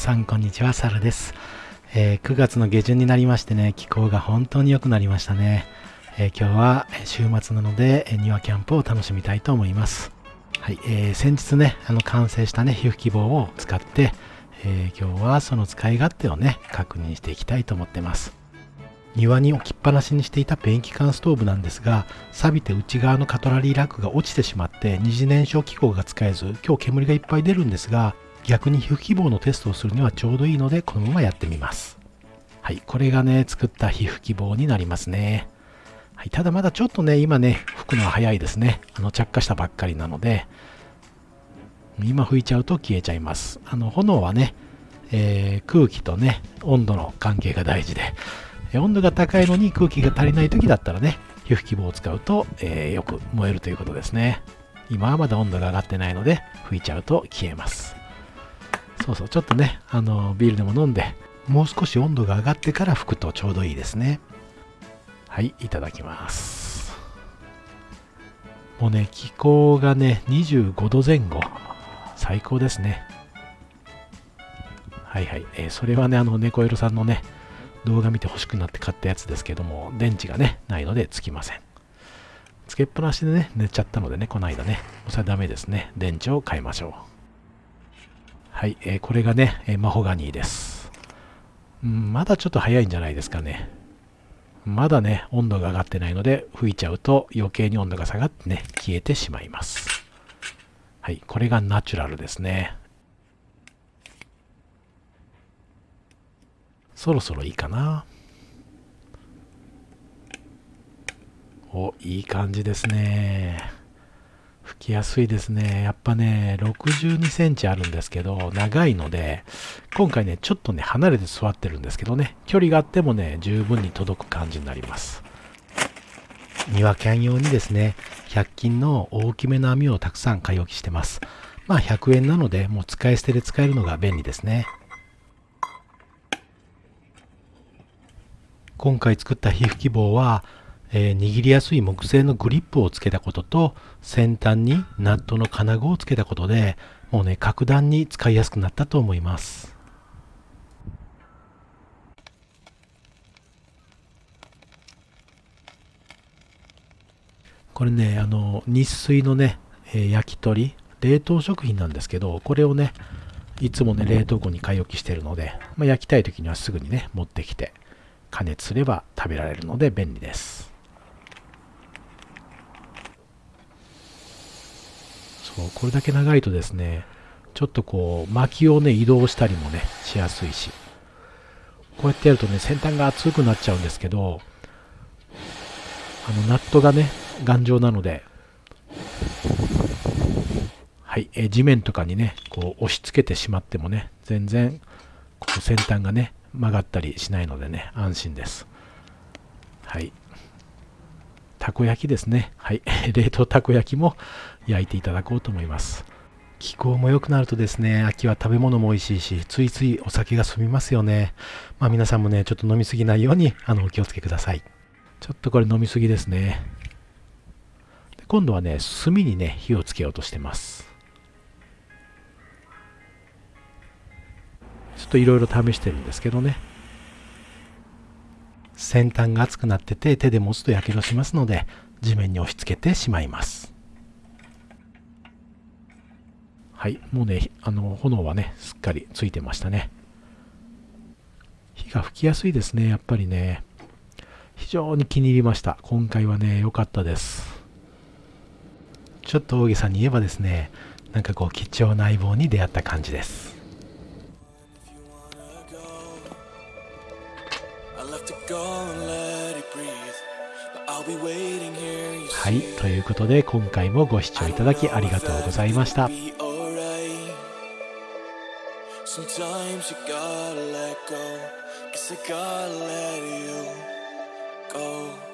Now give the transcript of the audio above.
さんこんにちは、サラです、えー、9月の下旬になりましてね、気候が本当に良くなりましたね。えー、今日は週末なので、庭キャンプを楽しみたいと思います。はい、えー、先日ね、あの完成したね、皮膚希望を使って、え今日はその使い勝手をね、確認していきたいと思ってます。庭に置きっぱなしにしていたペンキ缶ストーブなんですが錆びて内側のカトラリーラックが落ちてしまって二次燃焼機構が使えず今日煙がいっぱい出るんですが逆に皮膚希望のテストをするにはちょうどいいのでこのままやってみます。はいこれがね作った皮膚希望になりますね。はい、ただまだちょっとね今ね吹くのは早いですね。あの着火したばっかりなので。今吹いちゃうと消えちゃいます。あの炎はね、えー、空気とね温度の関係が大事で。温度が高いのに空気が足りない時だったらね皮膚希望を使うと、えー、よく燃えるということですね。今はまだ温度が上がってないので吹いちゃうと消えます。そうそう、ちょっとね、あの、ビールでも飲んで、もう少し温度が上がってから吹くとちょうどいいですね。はい、いただきます。もうね、気候がね、25度前後。最高ですね。はいはい。えー、それはね、あの、猫色さんのね、動画見て欲しくなって買ったやつですけども、電池がね、ないのでつきません。つけっぱなしでね、寝ちゃったのでね、この間ね、それはダメですね。電池を変えましょう。はい、えー、これがね、えー、マホガニーです、うん。まだちょっと早いんじゃないですかね。まだね、温度が上がってないので、吹いちゃうと余計に温度が下がってね、消えてしまいます。はい、これがナチュラルですね。そろそろいいかな。お、いい感じですね。きやすいですね。やっぱね、62センチあるんですけど、長いので、今回ね、ちょっとね、離れて座ってるんですけどね、距離があってもね、十分に届く感じになります。庭キャン用にですね、100均の大きめの網をたくさん買い置きしてます。まあ100円なので、もう使い捨てで使えるのが便利ですね。今回作った皮膚希望は、えー、握りやすい木製のグリップをつけたことと先端にナットの金具をつけたことでもうね格段に使いやすくなったと思います。これねあの日水のね、えー、焼き鳥冷凍食品なんですけどこれをねいつもね冷凍庫に買い置きしてるので、まあ、焼きたい時にはすぐにね持ってきて加熱すれば食べられるので便利です。そうこれだけ長いとですねちょっとこう薪をね移動したりもねしやすいし。こうやってやるとね先端が熱くなっちゃうんですけどあのナットがね頑丈なのではい、え地面とかにねこう押し付けてしまってもね全然こう先端がね曲がったりしないのでね安心です。はい。たこ焼きですね。はい。冷凍たこ焼きも焼いていただこうと思います。気候も良くなるとですね、秋は食べ物も美味しいし、ついついお酒が進みますよね。まあ皆さんもね、ちょっと飲みすぎないように、あの、お気をつけください。ちょっとこれ飲みすぎですね。で今度はね、炭にね、火をつけようとしてます。ちょっといろいろ試してるんですけどね。先端が熱くなってて手で持つとやけどしますので地面に押し付けてしまいます。はいもうねあの炎はねすっかりついてましたね。火が吹きやすいですねやっぱりね。非常に気に入りました。今回はね良かったです。ちょっと大げさに言えばですねなんかこう貴重な相棒に出会った感じです。はい、ということで今回もご視聴いただきありがとうございました。Sometimes you gotta let go, guess I gotta let you go.